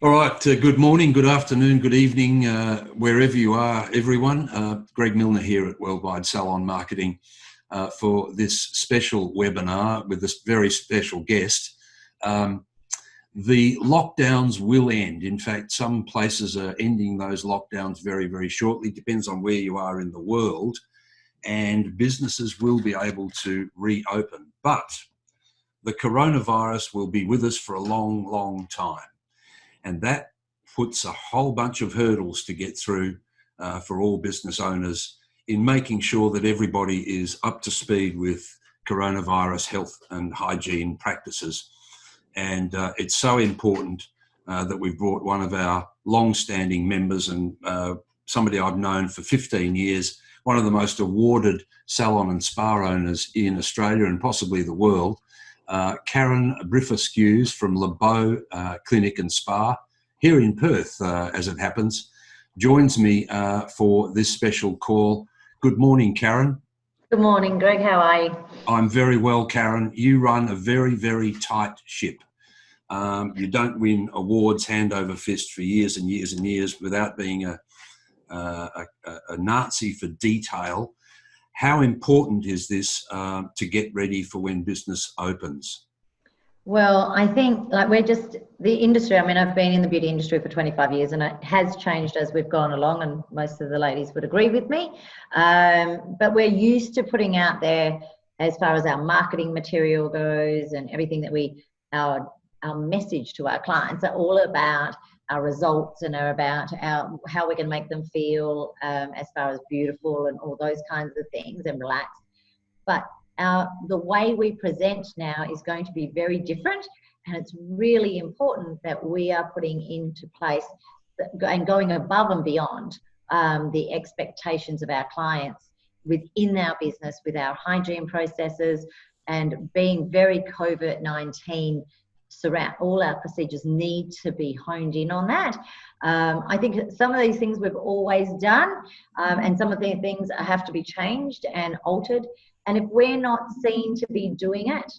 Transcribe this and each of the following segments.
All right, uh, good morning, good afternoon, good evening, uh, wherever you are, everyone. Uh, Greg Milner here at Worldwide Salon Marketing uh, for this special webinar with this very special guest. Um, the lockdowns will end. In fact, some places are ending those lockdowns very, very shortly. Depends on where you are in the world. And businesses will be able to reopen. But the coronavirus will be with us for a long, long time. And that puts a whole bunch of hurdles to get through uh, for all business owners in making sure that everybody is up to speed with coronavirus health and hygiene practices. And uh, it's so important uh, that we've brought one of our long-standing members and uh, somebody I've known for 15 years, one of the most awarded salon and spa owners in Australia and possibly the world, uh, Karen Briffa from LeBeau uh, Clinic and Spa here in Perth, uh, as it happens, joins me uh, for this special call. Good morning, Karen. Good morning, Greg. How are you? I'm very well, Karen. You run a very, very tight ship. Um, you don't win awards hand over fist for years and years and years without being a, a, a Nazi for detail. How important is this uh, to get ready for when business opens? Well, I think like we're just the industry. I mean, I've been in the beauty industry for 25 years and it has changed as we've gone along, and most of the ladies would agree with me. Um, but we're used to putting out there as far as our marketing material goes and everything that we, our, our message to our clients are all about our results and are about our, how going to make them feel um, as far as beautiful and all those kinds of things and relaxed. But our, the way we present now is going to be very different. And it's really important that we are putting into place and going above and beyond um, the expectations of our clients within our business with our hygiene processes and being very COVID 19 surround all our procedures need to be honed in on that. Um, I think some of these things we've always done, um, and some of the things have to be changed and altered. And if we're not seen to be doing it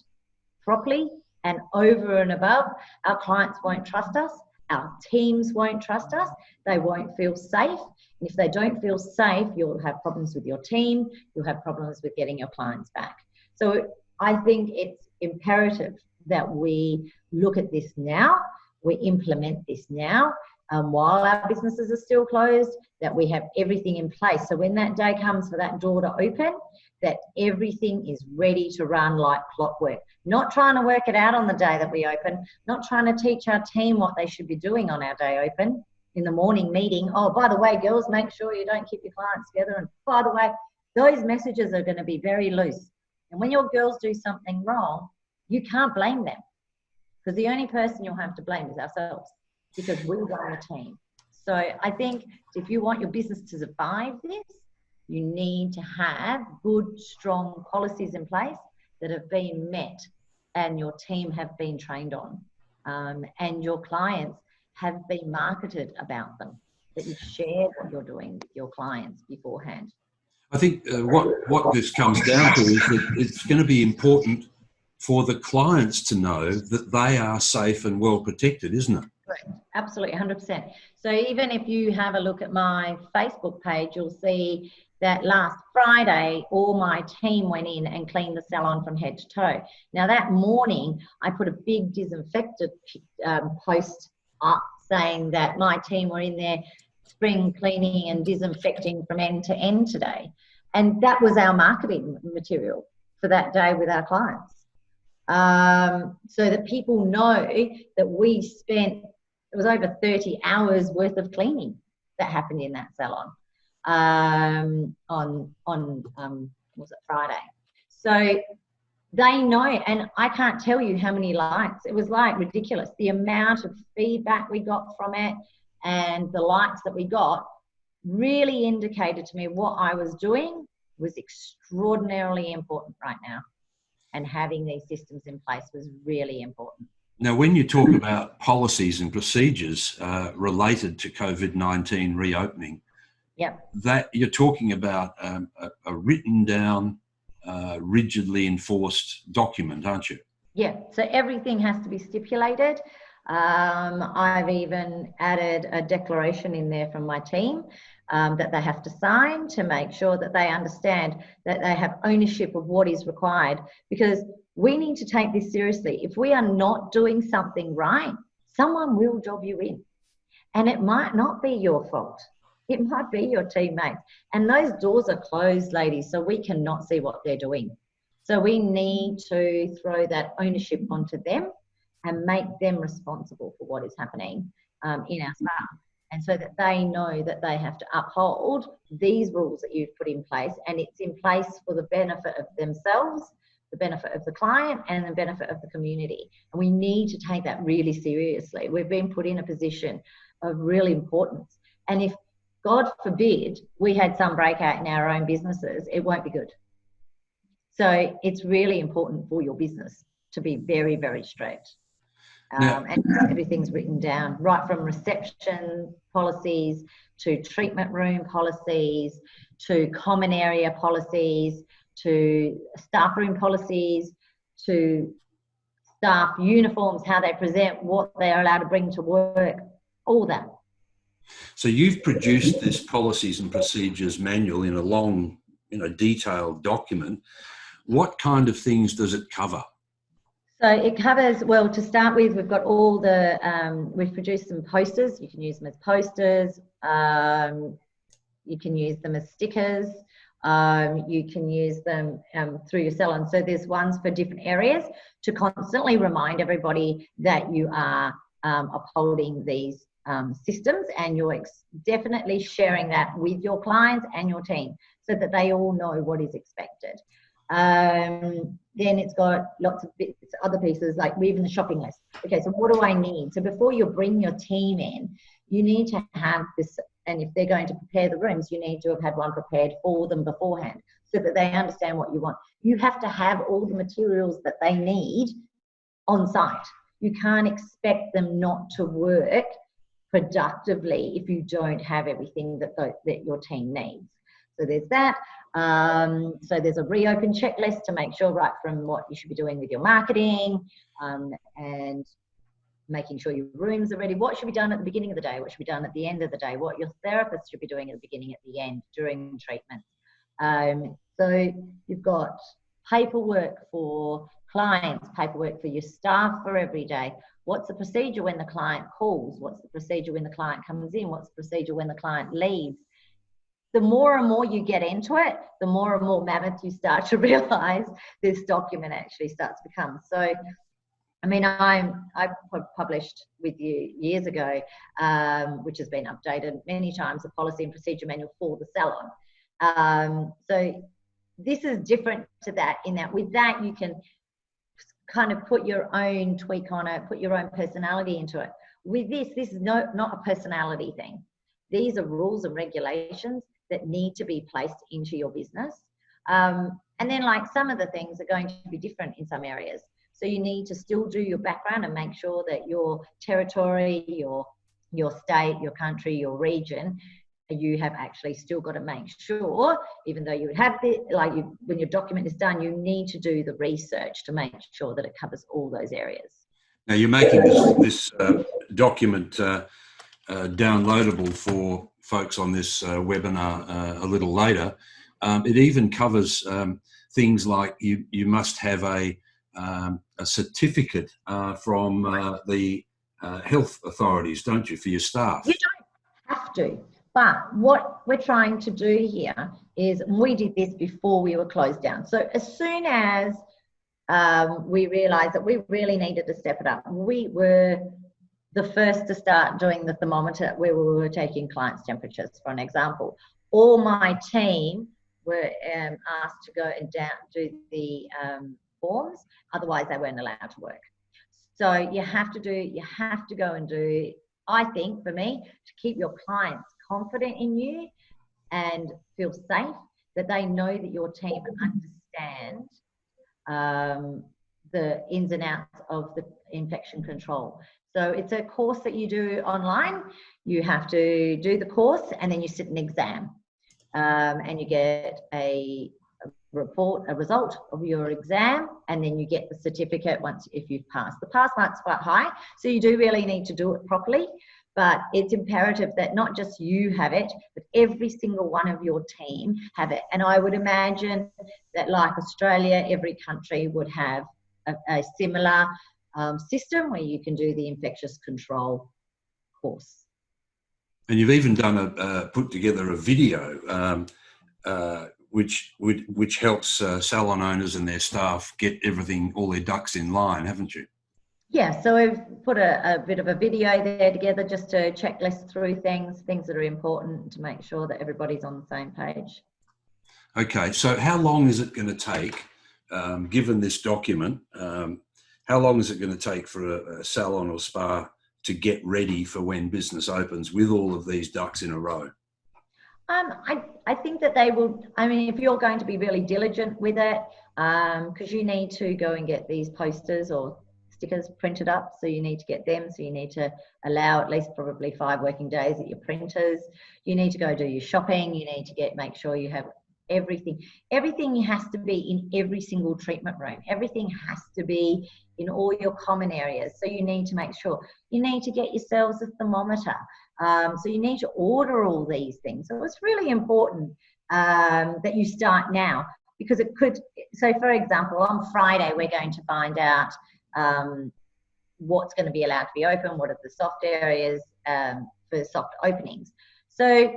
properly and over and above, our clients won't trust us. Our teams won't trust us. They won't feel safe. And if they don't feel safe, you'll have problems with your team. You'll have problems with getting your clients back. So I think it's imperative that we look at this now, we implement this now, um, while our businesses are still closed, that we have everything in place. So when that day comes for that door to open, that everything is ready to run like clockwork. Not trying to work it out on the day that we open, not trying to teach our team what they should be doing on our day open in the morning meeting. Oh, by the way, girls, make sure you don't keep your clients together. And by the way, those messages are going to be very loose. And when your girls do something wrong, you can't blame them because the only person you'll have to blame is ourselves because we run the team. So I think if you want your business to survive this, you need to have good, strong policies in place that have been met and your team have been trained on um, and your clients have been marketed about them, that you share what you're doing with your clients beforehand. I think uh, what, what this comes down to is that it's going to be important for the clients to know that they are safe and well protected, isn't it? Correct. Absolutely, 100%. So even if you have a look at my Facebook page, you'll see that last Friday, all my team went in and cleaned the salon from head to toe. Now that morning, I put a big disinfected um, post up saying that my team were in there spring cleaning and disinfecting from end to end today. And that was our marketing material for that day with our clients um, so that people know that we spent it was over 30 hours worth of cleaning that happened in that salon um, on on um, was it Friday. So they know, and I can't tell you how many likes. It was like ridiculous. The amount of feedback we got from it and the likes that we got really indicated to me what I was doing was extraordinarily important right now and having these systems in place was really important. Now, when you talk about policies and procedures uh, related to COVID 19 reopening, yep. that you're talking about um, a, a, written down, uh, rigidly enforced document, aren't you? Yeah, so everything has to be stipulated. Um, I've even added a declaration in there from my team um, that they have to sign to make sure that they understand that they have ownership of what is required because we need to take this seriously. If we are not doing something right, someone will job you in. And it might not be your fault. It might be your teammates. And those doors are closed, ladies, so we cannot see what they're doing. So we need to throw that ownership onto them and make them responsible for what is happening um, in our staff. And so that they know that they have to uphold these rules that you've put in place, and it's in place for the benefit of themselves, the benefit of the client, and the benefit of the community. And we need to take that really seriously. We've been put in a position of real importance. And if, God forbid, we had some breakout in our own businesses, it won't be good. So it's really important for your business to be very, very straight. Um, and everything's written down, right from reception policies to treatment room policies to common area policies to staff room policies to staff uniforms, how they present, what they are allowed to bring to work, all that. So you've produced this policies and procedures manual in a long, you know, detailed document. What kind of things does it cover? So it covers, well, to start with, we've got all the, um, we've produced some posters. You can use them as posters. Um, you can use them as stickers. Um, you can use them um, through your salon. So there's ones for different areas to constantly remind everybody that you are um, upholding these um, systems and you're definitely sharing that with your clients and your team so that they all know what is expected. Um, then it's got lots of bits, other pieces like even the shopping list. Okay, so what do I need? So before you bring your team in, you need to have this, and if they're going to prepare the rooms, you need to have had one prepared for them beforehand so that they understand what you want. You have to have all the materials that they need on site. You can't expect them not to work productively if you don't have everything that, the, that your team needs. So there's that. Um, so there's a reopen checklist to make sure right from what you should be doing with your marketing um, and making sure your rooms are ready. What should be done at the beginning of the day? What should be done at the end of the day? What your therapist should be doing at the beginning, at the end, during treatment. Um, so you've got paperwork for clients, paperwork for your staff for every day. What's the procedure when the client calls? What's the procedure when the client comes in? What's the procedure when the client leaves? The more and more you get into it, the more and more mammoth you start to realize this document actually starts to become. So, I mean, I'm I published with you years ago, um, which has been updated many times, the policy and procedure manual for the salon. Um, so this is different to that in that with that you can kind of put your own tweak on it, put your own personality into it. With this, this is no, not a personality thing. These are rules and regulations that need to be placed into your business. Um, and then like some of the things are going to be different in some areas. So you need to still do your background and make sure that your territory, your your state, your country, your region, you have actually still got to make sure, even though you have the like you when your document is done, you need to do the research to make sure that it covers all those areas. Now you're making this, this uh, document uh, uh, downloadable for folks on this uh, webinar uh, a little later. Um, it even covers um, things like you, you must have a, um, a certificate uh, from uh, the uh, health authorities, don't you, for your staff? You don't have to. But what we're trying to do here is, we did this before we were closed down. So as soon as um, we realized that we really needed to step it up, we were the first to start doing the thermometer where we were taking clients' temperatures, for an example. All my team were um, asked to go and down, do the um, forms, otherwise they weren't allowed to work. So you have to do, you have to go and do, I think for me, to keep your clients confident in you and feel safe, that they know that your team understand um, the ins and outs of the infection control. So it's a course that you do online. You have to do the course and then you sit an exam. Um, and you get a, report a result of your exam and then you get the certificate once if you've passed the pass mark's quite high so you do really need to do it properly but it's imperative that not just you have it but every single one of your team have it and i would imagine that like australia every country would have a, a similar um, system where you can do the infectious control course and you've even done a uh, put together a video um, uh, which which, which helps uh, salon owners and their staff get everything, all their ducks in line, haven't you? Yeah, so we've put a, a bit of a video there together just to checklist through things, things that are important to make sure that everybody's on the same page. Okay, so how long is it going to take, um, given this document, um, how long is it going to take for a, a salon or spa to get ready for when business opens with all of these ducks in a row? Um, I, I think that they will, I mean, if you're going to be really diligent with it, because um, you need to go and get these posters or stickers printed up, so you need to get them, so you need to allow at least probably five working days at your printers. You need to go do your shopping, you need to get, make sure you have everything. Everything has to be in every single treatment room. Everything has to be in all your common areas. So you need to make sure. You need to get yourselves a thermometer. Um, so you need to order all these things. So it's really important um, that you start now because it could. So, for example, on Friday, we're going to find out um, what's going to be allowed to be open, what are the soft areas um, for soft openings. So,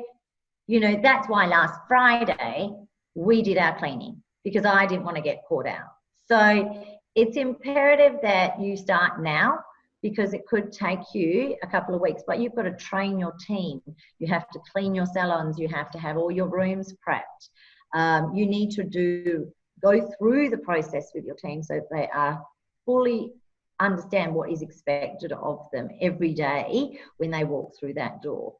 you know, that's why last Friday we did our cleaning because I didn't want to get caught out. So, it's imperative that you start now because it could take you a couple of weeks, but you've got to train your team. You have to clean your salons. You have to have all your rooms prepped. Um, you need to do go through the process with your team so they are fully understand what is expected of them every day when they walk through that door.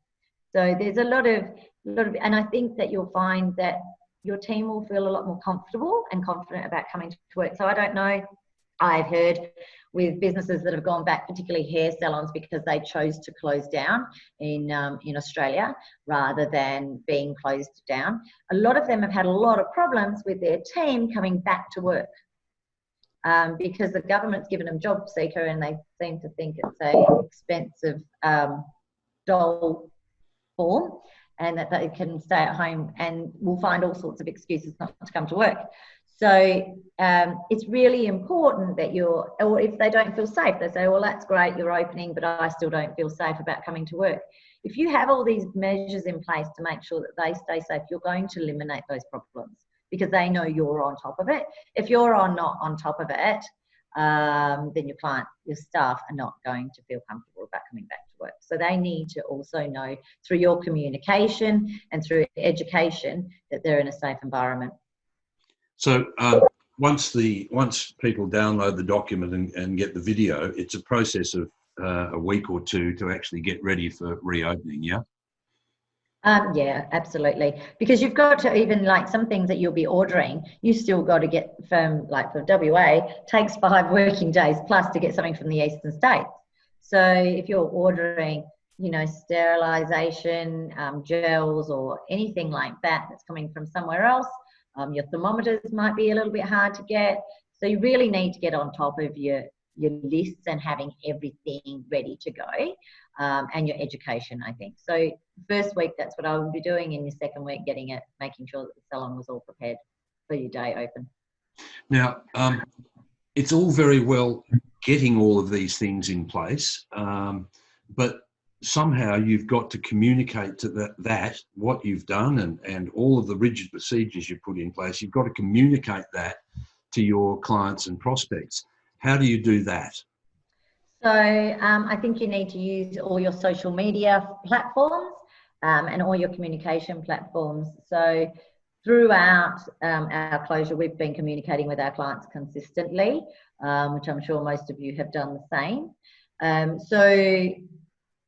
So there's a lot of, lot of, and I think that you'll find that your team will feel a lot more comfortable and confident about coming to work. So I don't know I've heard with businesses that have gone back, particularly hair salons, because they chose to close down in um, in Australia rather than being closed down. A lot of them have had a lot of problems with their team coming back to work um, because the government's given them job seeker and they seem to think it's a expensive um, dole form and that they can stay at home and will find all sorts of excuses not to come to work. So um, it's really important that you're, or if they don't feel safe, they say, well, that's great, you're opening, but I still don't feel safe about coming to work. If you have all these measures in place to make sure that they stay safe, you're going to eliminate those problems because they know you're on top of it. If you're on not on top of it, um, then your client, your staff are not going to feel comfortable about coming back work. So they need to also know through your communication and through education that they're in a safe environment. So uh, once the once people download the document and, and get the video, it's a process of uh, a week or two to actually get ready for reopening. Yeah. Um, yeah, absolutely. Because you've got to even like some things that you'll be ordering, you still got to get from like for WA takes five working days plus to get something from the eastern states. So if you're ordering, you know, sterilization um, gels or anything like that that's coming from somewhere else, um, your thermometers might be a little bit hard to get. So you really need to get on top of your, your lists and having everything ready to go um, and your education, I think. So first week, that's what I will be doing. In your second week, getting it, making sure that the salon was all prepared for your day open. Now, um, it's all very well getting all of these things in place, um, but somehow you've got to communicate to that, that what you've done and, and all of the rigid procedures you put in place, you've got to communicate that to your clients and prospects. How do you do that? So um, I think you need to use all your social media platforms um, and all your communication platforms. So throughout um, our closure, we've been communicating with our clients consistently, um, which I'm sure most of you have done the same. Um, so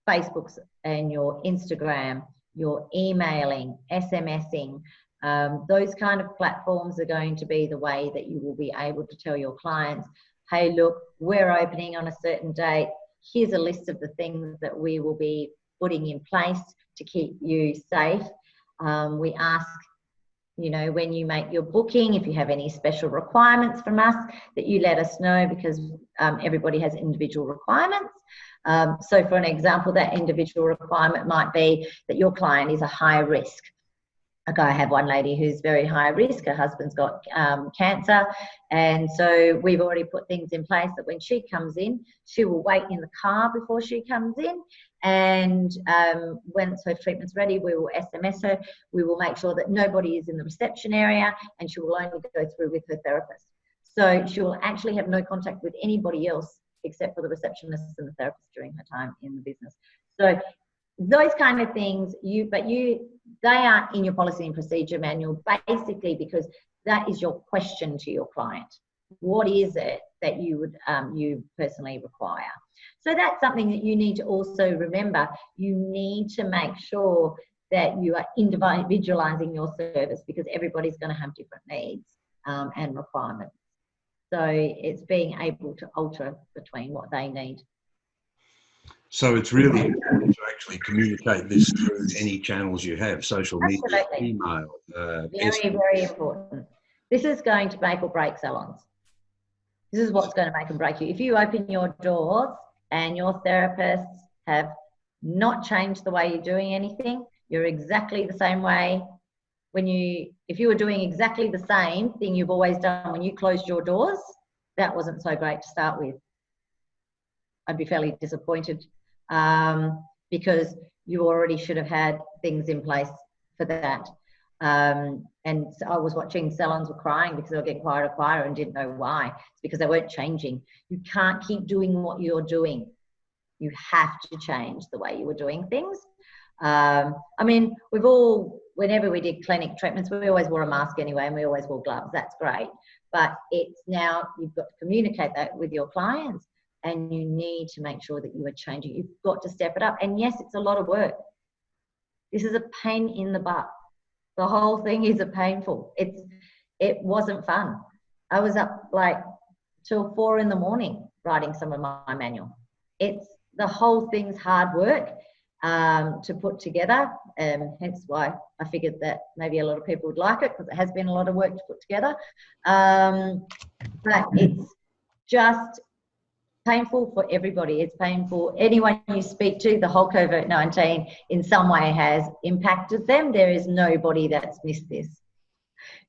Facebooks and your Instagram, your emailing, SMSing, um, those kind of platforms are going to be the way that you will be able to tell your clients, hey, look, we're opening on a certain date. Here's a list of the things that we will be putting in place to keep you safe. Um, we ask you know, when you make your booking, if you have any special requirements from us, that you let us know because um, everybody has individual requirements. Um, so, for an example, that individual requirement might be that your client is a high risk. I have one lady who's very high risk. Her husband's got um, cancer, and so we've already put things in place that when she comes in, she will wait in the car before she comes in, and um, once her treatment's ready, we will SMS her. We will make sure that nobody is in the reception area, and she will only go through with her therapist. So she will actually have no contact with anybody else except for the receptionist and the therapist during her time in the business. So those kind of things you but you they aren't in your policy and procedure manual basically because that is your question to your client. What is it that you would um, you personally require? So that's something that you need to also remember. You need to make sure that you are individualizing your service because everybody's going to have different needs um, and requirements. So it's being able to alter between what they need so it's really important to actually communicate this through any channels you have, social Absolutely. media, email. Uh, very, very important. This is going to make or break salons. This is what's going to make and break you. If you open your doors and your therapists have not changed the way you're doing anything, you're exactly the same way when you, if you were doing exactly the same thing you've always done when you closed your doors, that wasn't so great to start with. I'd be fairly disappointed um, because you already should have had things in place for that. Um, and so I was watching salons were crying because they were getting quieter and quieter and didn't know why. It's because they weren't changing. You can't keep doing what you're doing. You have to change the way you were doing things. Um, I mean, we've all, whenever we did clinic treatments, we always wore a mask anyway and we always wore gloves. That's great. But it's now you've got to communicate that with your clients and you need to make sure that you are changing. You've got to step it up. And yes, it's a lot of work. This is a pain in the butt. The whole thing is a painful. It's it wasn't fun. I was up like till four in the morning writing some of my manual. It's the whole thing's hard work um, to put together. Um, hence why I figured that maybe a lot of people would like it because it has been a lot of work to put together. Um, but it's just painful for everybody. It's painful. Anyone you speak to, the whole COVID 19 in some way has impacted them. There is nobody that's missed this.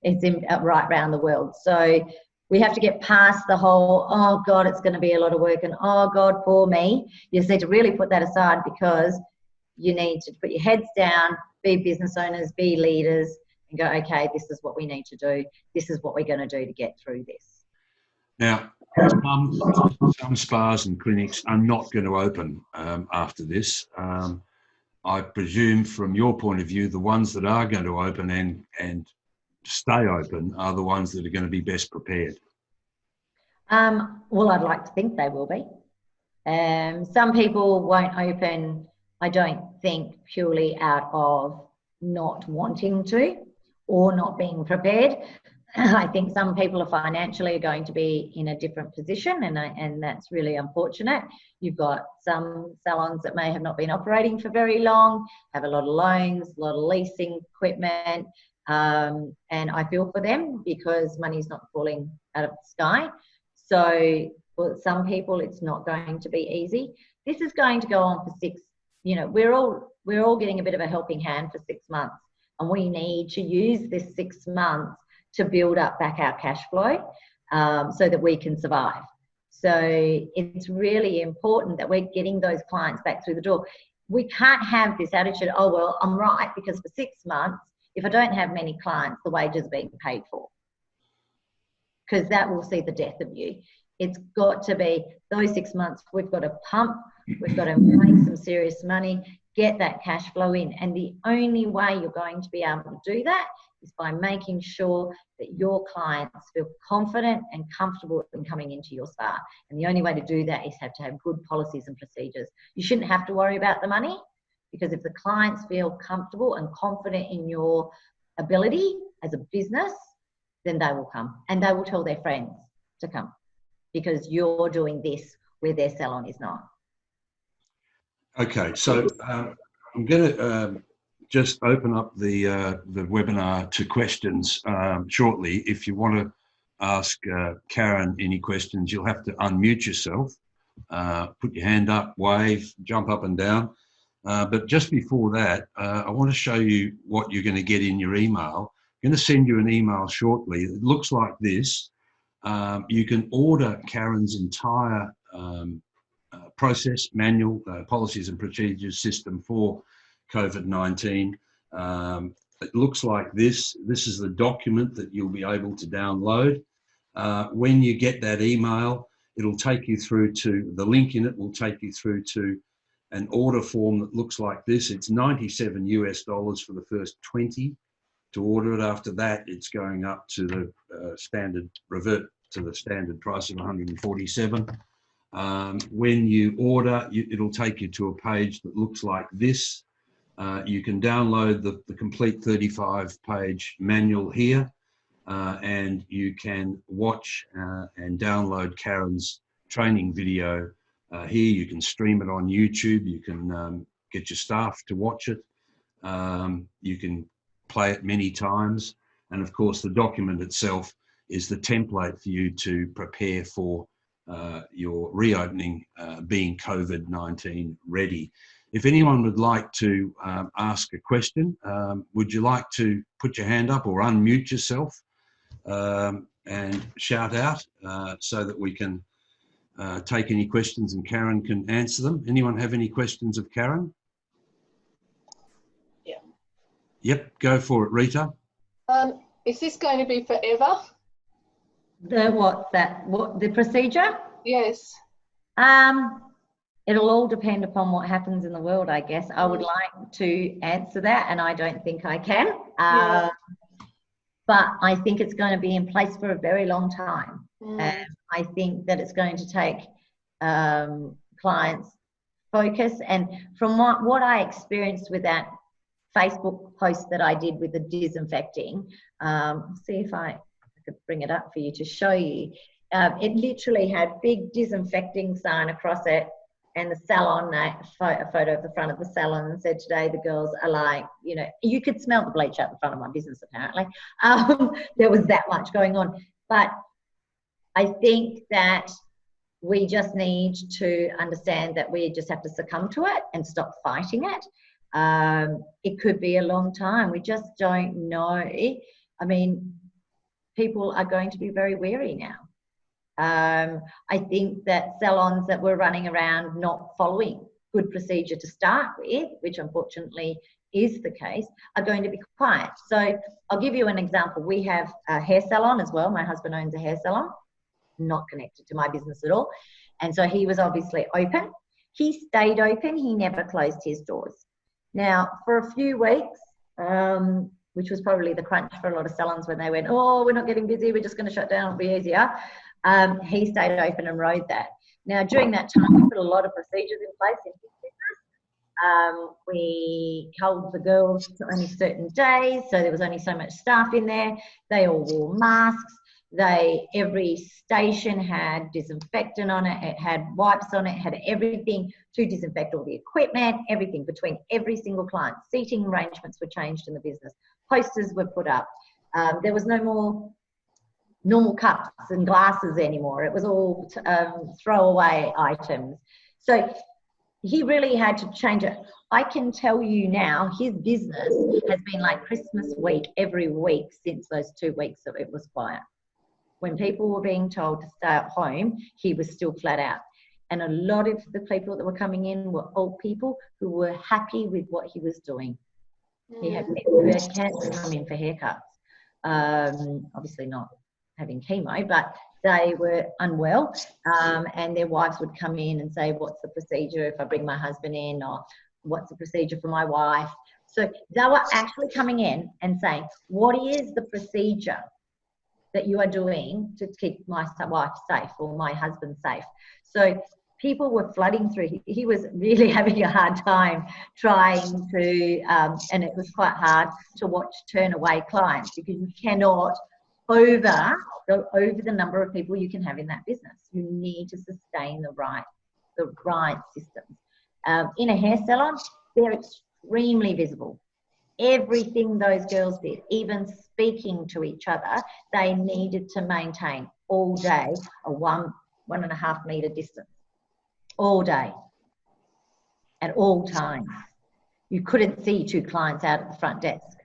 It's in, uh, right around the world. So we have to get past the whole, oh God, it's going to be a lot of work, and oh God, poor me. You just need to really put that aside because you need to put your heads down, be business owners, be leaders, and go, okay, this is what we need to do. This is what we're going to do to get through this. Now, some, some spas and clinics are not going to open um, after this. Um, I presume, from your point of view, the ones that are going to open and and stay open are the ones that are going to be best prepared. Um, well, I'd like to think they will be. Um, some people won't open. I don't think purely out of not wanting to or not being prepared. I think some people are financially going to be in a different position, and and that's really unfortunate. You've got some salons that may have not been operating for very long, have a lot of loans, a lot of leasing equipment, um, and I feel for them because money's not falling out of the sky. So for some people, it's not going to be easy. This is going to go on for six. You know, we're all we're all getting a bit of a helping hand for six months, and we need to use this six months to build up back our cash flow um, so that we can survive. So it's really important that we're getting those clients back through the door. We can't have this attitude, oh, well, I'm right because for six months, if I don't have many clients, the wages are being paid for. Because that will see the death of you. It's got to be those six months, we've got to pump, we've got to make some serious money, get that cash flow in. And the only way you're going to be able to do that is by making sure that your clients feel confident and comfortable in coming into your spa. And the only way to do that is have to have good policies and procedures. You shouldn't have to worry about the money because if the clients feel comfortable and confident in your ability as a business, then they will come and they will tell their friends to come because you're doing this where their salon is not. Okay, so um, I'm going to um, just open up the uh, the webinar to questions um, shortly. If you want to ask uh, Karen any questions, you'll have to unmute yourself, uh, put your hand up, wave, jump up and down. Uh, but just before that, uh, I want to show you what you're going to get in your email. I'm going to send you an email shortly. It looks like this. Um, you can order Karen's entire um, uh, process, manual, policies and procedures system for COVID-19. Um, it looks like this. This is the document that you'll be able to download. Uh, when you get that email, it'll take you through to, the link in it will take you through to an order form that looks like this. It's 97 US dollars for the first 20 to order it. After that, it's going up to the uh, standard, revert to the standard price of 147. Um, when you order, you, it'll take you to a page that looks like this. Uh, you can download the, the complete 35 page manual here uh, and you can watch uh, and download Karen's training video uh, here. You can stream it on YouTube. You can um, get your staff to watch it. Um, you can play it many times. And of course, the document itself is the template for you to prepare for uh, your reopening uh, being COVID-19 ready. If anyone would like to um, ask a question, um, would you like to put your hand up or unmute yourself um, and shout out uh, so that we can uh, take any questions and Karen can answer them. Anyone have any questions of Karen? Yeah. Yep, go for it, Rita. Um, is this going to be forever? The what? That what? The procedure? Yes. Um, it'll all depend upon what happens in the world, I guess. I would mm. like to answer that, and I don't think I can. Yeah. Uh, but I think it's going to be in place for a very long time. Mm. And I think that it's going to take um, clients focus. And from what, what I experienced with that Facebook post that I did with the disinfecting, um, see if I, I could bring it up for you to show you. Um, it literally had big disinfecting sign across it and the salon a photo of the front of the salon and said today the girls are like you know you could smell the bleach out the front of my business apparently. Um, there was that much going on. But i think that we just need to understand that we just have to succumb to it and stop fighting it. Um, it could be a long time. We just don't know. I mean people are going to be very wary now um, I think that salons that were running around not following good procedure to start with, which unfortunately is the case, are going to be quiet. So I'll give you an example. We have a hair salon as well. My husband owns a hair salon, not connected to my business at all. And so he was obviously open. He stayed open, he never closed his doors. Now, for a few weeks, um, which was probably the crunch for a lot of salons when they went, oh, we're not getting busy, we're just going to shut down, it'll be easier um, he stayed open and rode that. Now, during that time, we put a lot of procedures in place in his business. Um, we held the girls to only certain days, so there was only so much staff in there. They all wore masks. They every station had disinfectant on it. It had wipes on it. Had everything to disinfect all the equipment. Everything between every single client. Seating arrangements were changed in the business. Posters were put up. Um, there was no more normal cups and glasses anymore. It was all um, throwaway items. So he really had to change it. I can tell you now, his business has been like Christmas week every week since those two weeks that it was quiet. When people were being told to stay at home, he was still flat out. And a lot of the people that were coming in were old people who were happy with what he was doing. He had people who had cancer come in for haircuts. Um, obviously not having chemo, but they were unwell um, and their wives would come in and say, what's the procedure if I bring my husband in or what's the procedure for my wife? So they were actually coming in and saying, what is the procedure that you are doing to keep my wife safe or my husband safe? So people were flooding through. He, was really having a hard time trying to, um, and it was quite hard to watch turn away clients because you cannot over go over the number of people you can have in that business. You need to sustain the right the right systems. Um, in a hair salon, they're extremely visible. everything those girls did, even speaking to each other, they needed to maintain all day a one, one and a half meter distance. All day. At all times. You couldn't see two clients out at the front desk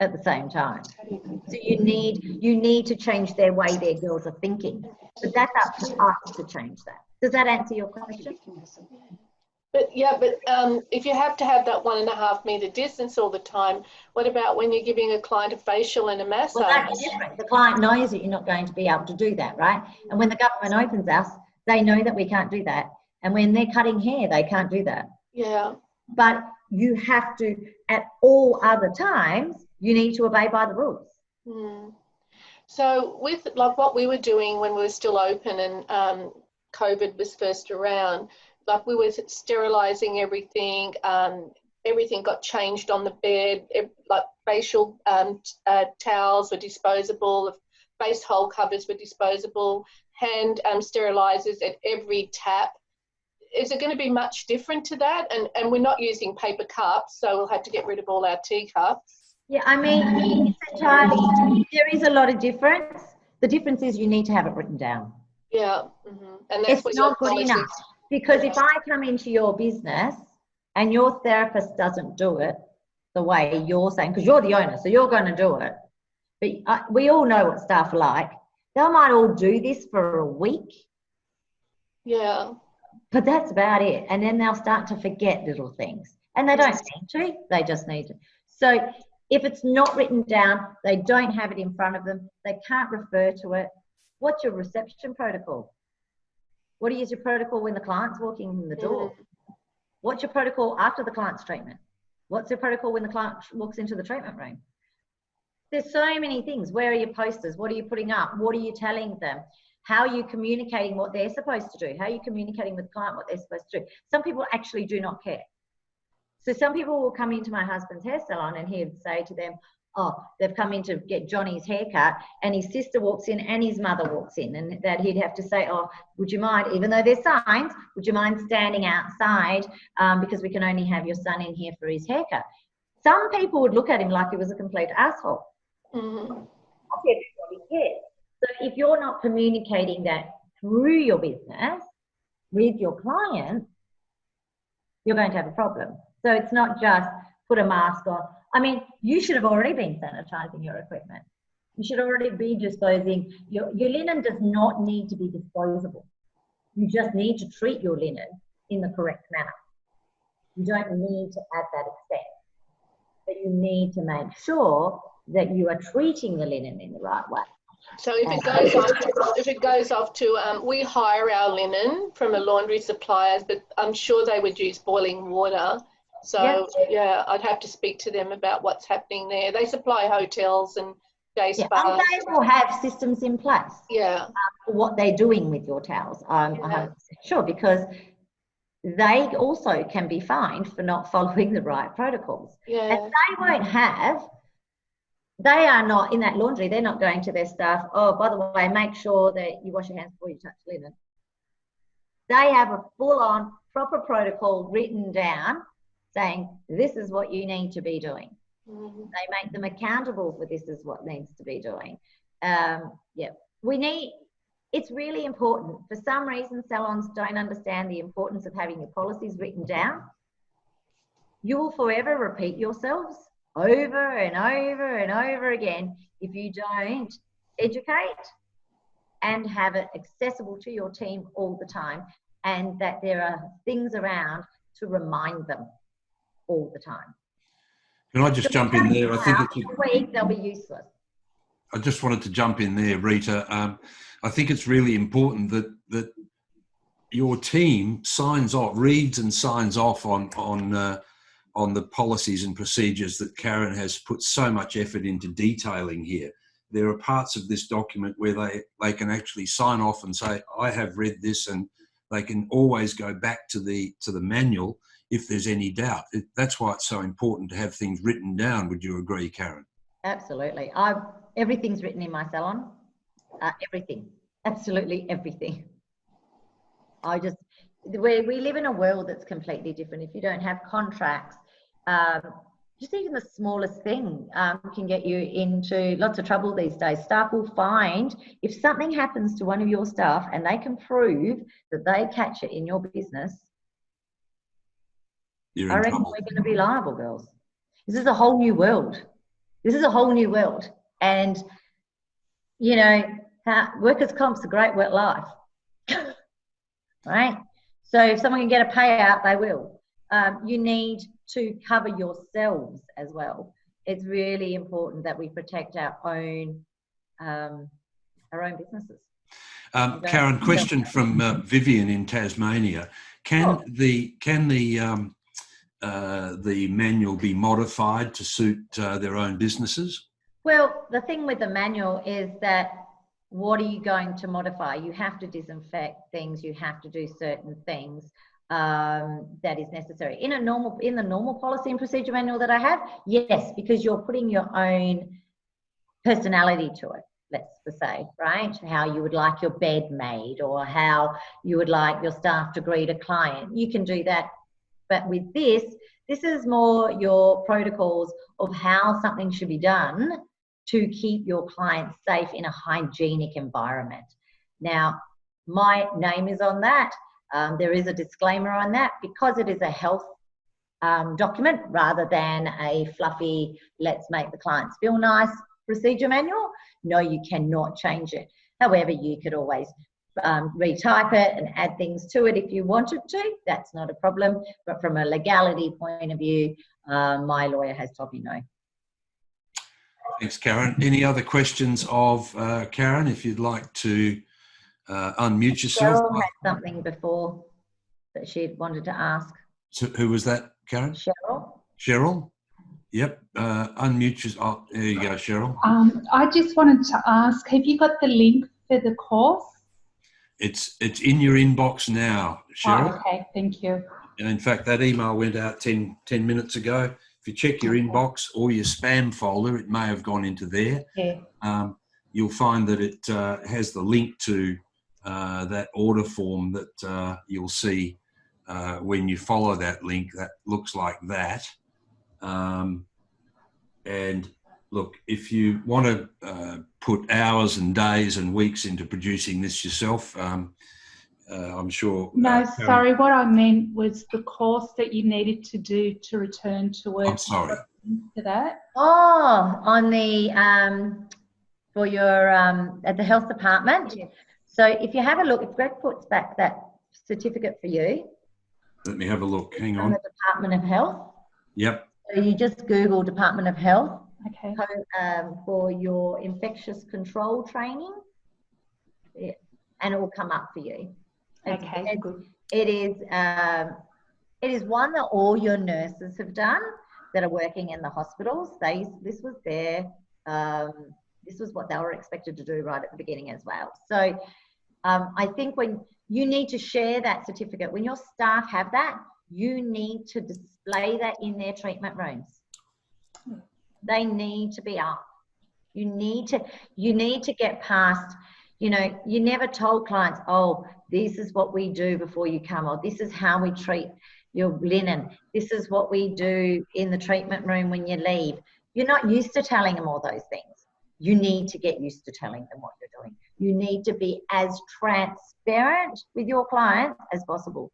at the same time. So you need you need to change their way their girls are thinking. But that's up to us to change that. Does that answer your question? But yeah, but um, if you have to have that one and a half meter distance all the time, what about when you're giving a client a facial and a massage? Well, that's different. The client knows that you're not going to be able to do that, right? And when the government opens us, they know that we can't do that. And when they're cutting hair, they can't do that. Yeah. But you have to, at all other times, you need to obey by the rules. Hmm. So with like what we were doing when we were still open and um, COVID was first around, like we were sterilizing everything. Um, everything got changed on the bed. like facial um, uh, towels were disposable. Face hole covers were disposable. Hand um, sterilizers at every tap. Is it going to be much different to that? And and we're not using paper cups, so we'll have to get rid of all our teacups. Yeah, I mean, it's entirely, there is a lot of difference. The difference is you need to have it written down. Yeah, mm-hmm. and that's it's not good enough. Because if I come into your business and your therapist doesn't do it the way you're saying, because you're the owner, so you're going to do it. But uh, we all know what staff like. They might all do this for a week. Yeah. But that's about it. And then they'll start to forget little things. And they don't need to, they just need to. So if it's not written down, they don't have it in front of them, they can't refer to it. What's your reception protocol? What is your protocol when the client's walking in the door? What's your protocol after the client's treatment? What's your protocol when the client walks into the treatment room? There's so many things. Where are your posters? What are you putting up? What are you telling them? How are you communicating what they're supposed to do? How are you communicating with the client what they're supposed to do? Some people actually do not care. So some people will come into my husband's hair salon and he'd say to them, oh, they've come in to get Johnny's haircut, and his sister walks in and his mother walks in, and that he'd have to say, oh, would you mind, even though there's signs, would you mind standing outside um, because we can only have your son in here for his haircut? Some people would look at him like he was a complete asshole. Mm-hmm. Everybody cares. So if you're not communicating that through your business with your clients, you're going to have a problem. So it's not just put a mask on, I mean, you should have already been sanitizing your equipment. You should already be disposing. Your, your linen does not need to be disposable. You just need to treat your linen in the correct manner. You don't need to add that extent, but you need to make sure that you are treating the linen in the right way. So if it goes off, to, if it goes off to, um, we hire our linen from a laundry supplier, but I'm sure they would use boiling water so yeah, I'd have to speak to them about what's happening there. They supply hotels and day spas. Yeah, and they will have systems in place. Yeah. Um, what they're doing with your towels. I'm yeah. sure because they also can be fined for not following the right protocols. Yeah. And they won't have they are not in that laundry, they're not going to their staff, oh, by the way, make sure that you wash your hands before you touch linen. They have a full on proper protocol written down saying, this is what you need to be doing. Mm-hmm. They make them accountable for this is what needs to be doing. Um, yeah, we need, it's really important. For some reason, salons don't understand the importance of having your policies written down. You will forever repeat yourselves over and over and over again if you don't educate and have it accessible to your team all the time and that there are things around to remind them all the time. Can I just so jump in there? I think it's a week they'll be useless. I just wanted to jump in there, Rita. Um, I think it's really important that that your team signs off, reads and signs off on on uh, on the policies and procedures that Karen has put so much effort into detailing here. There are parts of this document where they they can actually sign off and say, "I have read this," and they can always go back to the to the manual if there's any doubt. It, that's why it's so important to have things written down. Would you agree, Karen? Absolutely. I everything's written in my salon. Uh, everything, absolutely everything. I just we we live in a world that's completely different. If you don't have contracts, um, just even the smallest thing um, can get you into lots of trouble these days. Staff will find if something happens to one of your staff and they can prove that they catch it in your business, You're I reckon trouble. we're going to be liable, girls. This is a whole new world. This is a whole new world. And, you know, workers' comp's a great work life. right? So if someone can get a payout, they will. Um, you need to cover yourselves as well. It's really important that we protect our own um, our own businesses. Um, Karen, question from uh, Vivian in Tasmania. Can Sure. the can the um, uh, the manual be modified to suit uh, their own businesses? Well, the thing with the manual is that what are you going to modify? You have to disinfect things. You have to do certain things um, that is necessary in a normal in the normal policy and procedure manual that I have. Yes, because you're putting your own personality to it. Let's say, right? How you would like your bed made, or how you would like your staff to greet a client. You can do that, but with this, this is more your protocols of how something should be done to keep your clients safe in a hygienic environment. Now, my name is on that. Um, there is a disclaimer on that because it is a health um, document rather than a fluffy, let's make the clients feel nice procedure manual. No, you cannot change it. However, you could always um, retype it and add things to it if you wanted to. That's not a problem. But from a legality point of view, uh, my lawyer has told me no. Thanks, Karen. Any other questions of uh, Karen? If you'd like to uh, unmute yourself. Cheryl had something before that she wanted to ask. So who was that, Karen? Cheryl? Cheryl? Yep. Uh, unmute yourself. Oh, there you go, Cheryl. Um, I just wanted to ask, have you got the link for the course? It's it's in your inbox now, Cheryl. Oh, okay, thank you. And in fact, that email went out 10, 10 minutes ago. If you check your inbox or your spam folder, it may have gone into there. Yeah. Um, you'll find that it uh, has the link to uh, that order form that uh, you'll see uh, when you follow that link. That looks like that. Um, and look, if you want to uh, put hours and days and weeks into producing this yourself, um, uh, I'm sure. No, uh, Karen- sorry, what I meant was the course that you needed to do to return to work. I'm sorry. For that? Oh, on the, um, for your, um, at the health department. So if you have a look, if Greg puts back that certificate for you Let me have a look. Hang on. the Department of Health, Yep. so you just Google Department of Health Okay. um, for your infectious control training, yeah, and it will come up for you. It's- Okay, it's- good. It is um, it is one that all your nurses have done that are working in the hospitals. They this was their um, this was what they were expected to do right at the beginning as well. So um, I think when you need to share that certificate, when your staff have that, you need to display that in their treatment rooms. They need to be up. You need to you need to get past you know, you never told clients, oh, this is what we do before you come, or this is how we treat your linen, this is what we do in the treatment room when you leave. You're not used to telling them all those things. You need to get used to telling them what you're doing. You need to be as transparent with your clients as possible.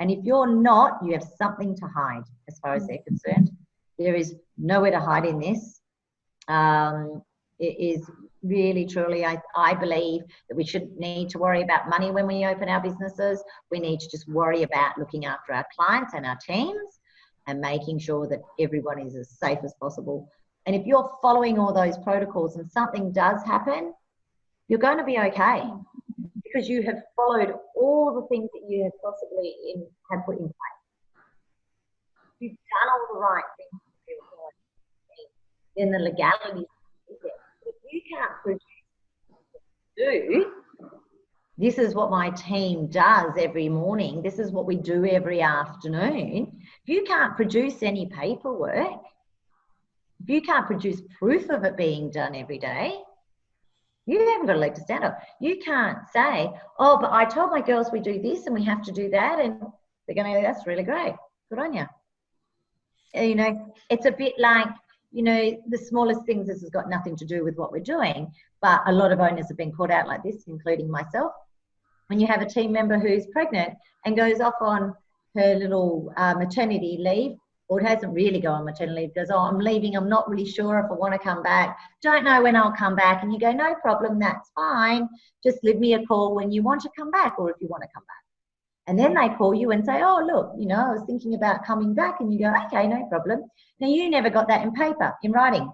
And if you're not, you have something to hide as far as they're concerned. There is nowhere to hide in this. Um, it is really truly I, I believe that we shouldn't need to worry about money when we open our businesses. We need to just worry about looking after our clients and our teams and making sure that everyone is as safe as possible. And if you're following all those protocols and something does happen you're going to be okay because you have followed all the things that you have possibly in, have put in place. You've done all the right things then the legality. if you can't produce do this is what my team does every morning. This is what we do every afternoon. If you can't produce any paperwork. If you can't produce proof of it being done every day. You haven't got a leg to stand on you can't say oh but i told my girls we do this and we have to do that and they're going to that's really great. Good on you you know, it's a bit like, you know, the smallest things, this has got nothing to do with what we're doing, but a lot of owners have been caught out like this, including myself. When you have a team member who's pregnant and goes off on her little uh, maternity leave, or it hasn't really gone on maternity leave, goes, Oh, I'm leaving, I'm not really sure if I want to come back, don't know when I'll come back. And you go, No problem, that's fine. Just leave me a call when you want to come back or if you want to come back. And then they call you and say, Oh, look, you know, I was thinking about coming back. And you go, Okay, no problem. Now, you never got that in paper, in writing.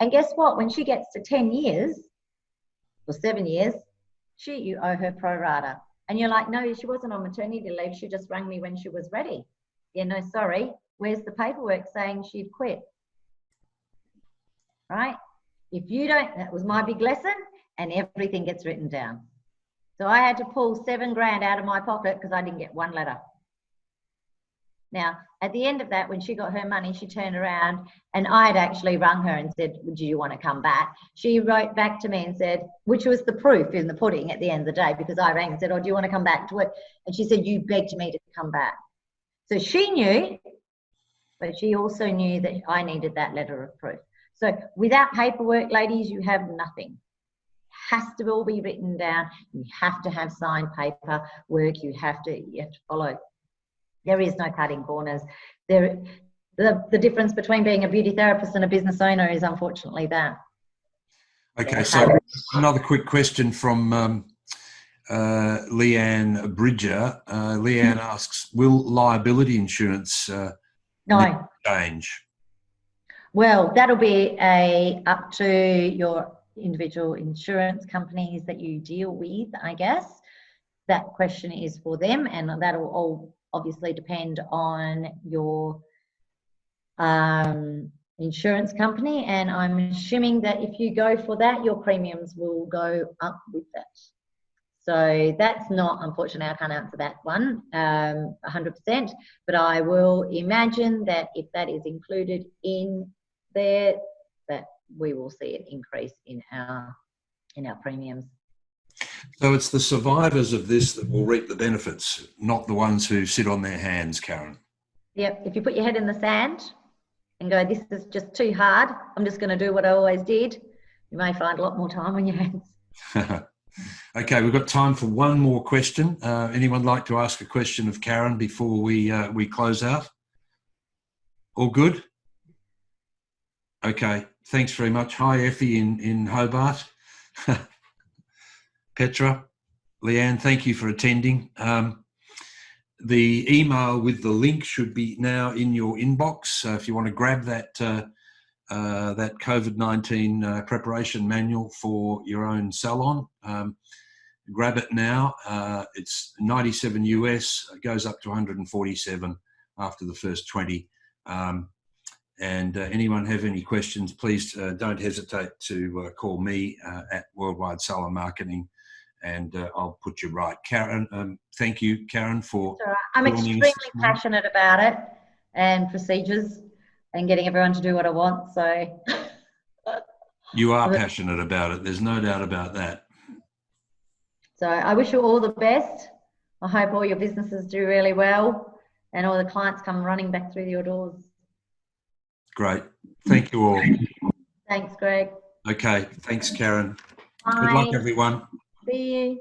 And guess what? When she gets to 10 years or seven years, she, you owe her pro rata. And you're like, no, she wasn't on maternity leave. She just rang me when she was ready. Yeah, no, sorry. Where's the paperwork saying she'd quit? Right? If you don't, that was my big lesson, and everything gets written down. So I had to pull seven grand out of my pocket because I didn't get one letter. Now, at the end of that, when she got her money, she turned around and I had actually rung her and said, Would you want to come back? She wrote back to me and said, which was the proof in the pudding at the end of the day, because I rang and said, Oh, do you want to come back to work? And she said, You begged me to come back. So she knew, but she also knew that I needed that letter of proof. So without paperwork, ladies, you have nothing. Has to all be written down. You have to have signed paper work. You have to you have to follow there is no cutting corners. There, the, the difference between being a beauty therapist and a business owner is unfortunately that. Okay, so another quick question from um, uh, Leanne Bridger. Uh, Leanne asks, will liability insurance uh, No. change? Well, that'll be a up to your individual insurance companies that you deal with, I guess. That question is for them, and that'll all obviously depend on your um, insurance company. And I'm assuming that if you go for that, your premiums will go up with that. So that's not, unfortunately, I can't answer that one um, 100%, but I will imagine that if that is included in there, that we will see an increase in our in our premiums. So it's the survivors of this that will reap the benefits, not the ones who sit on their hands, Karen. Yep, if you put your head in the sand and go, this is just too hard, I'm just going to do what I always did, you may find a lot more time on your hands. okay, we've got time for one more question. Uh, anyone like to ask a question of Karen before we uh, we close out? All good? Okay, thanks very much. Hi, Effie in, in Hobart. Petra, Leanne, thank you for attending. Um, the email with the link should be now in your inbox. So if you want to grab that uh, uh, that COVID-19 uh, preparation manual for your own salon, um, grab it now. Uh, it's 97 US, it goes up to 147 after the first 20. Um, and uh, anyone have any questions, please uh, don't hesitate to call me at Worldwide Salon Marketing and uh, I'll put you right. Karen, um, thank you, Karen, for. Right. I'm extremely passionate about it and procedures and getting everyone to do what I want. So. you are passionate about it. There's no doubt about that. So I wish you all the best. I hope all your businesses do really well and all the clients come running back through your doors. Great. Thank you all. Thanks, Greg. Okay. Thanks, Karen. Bye. Good luck, everyone. See you.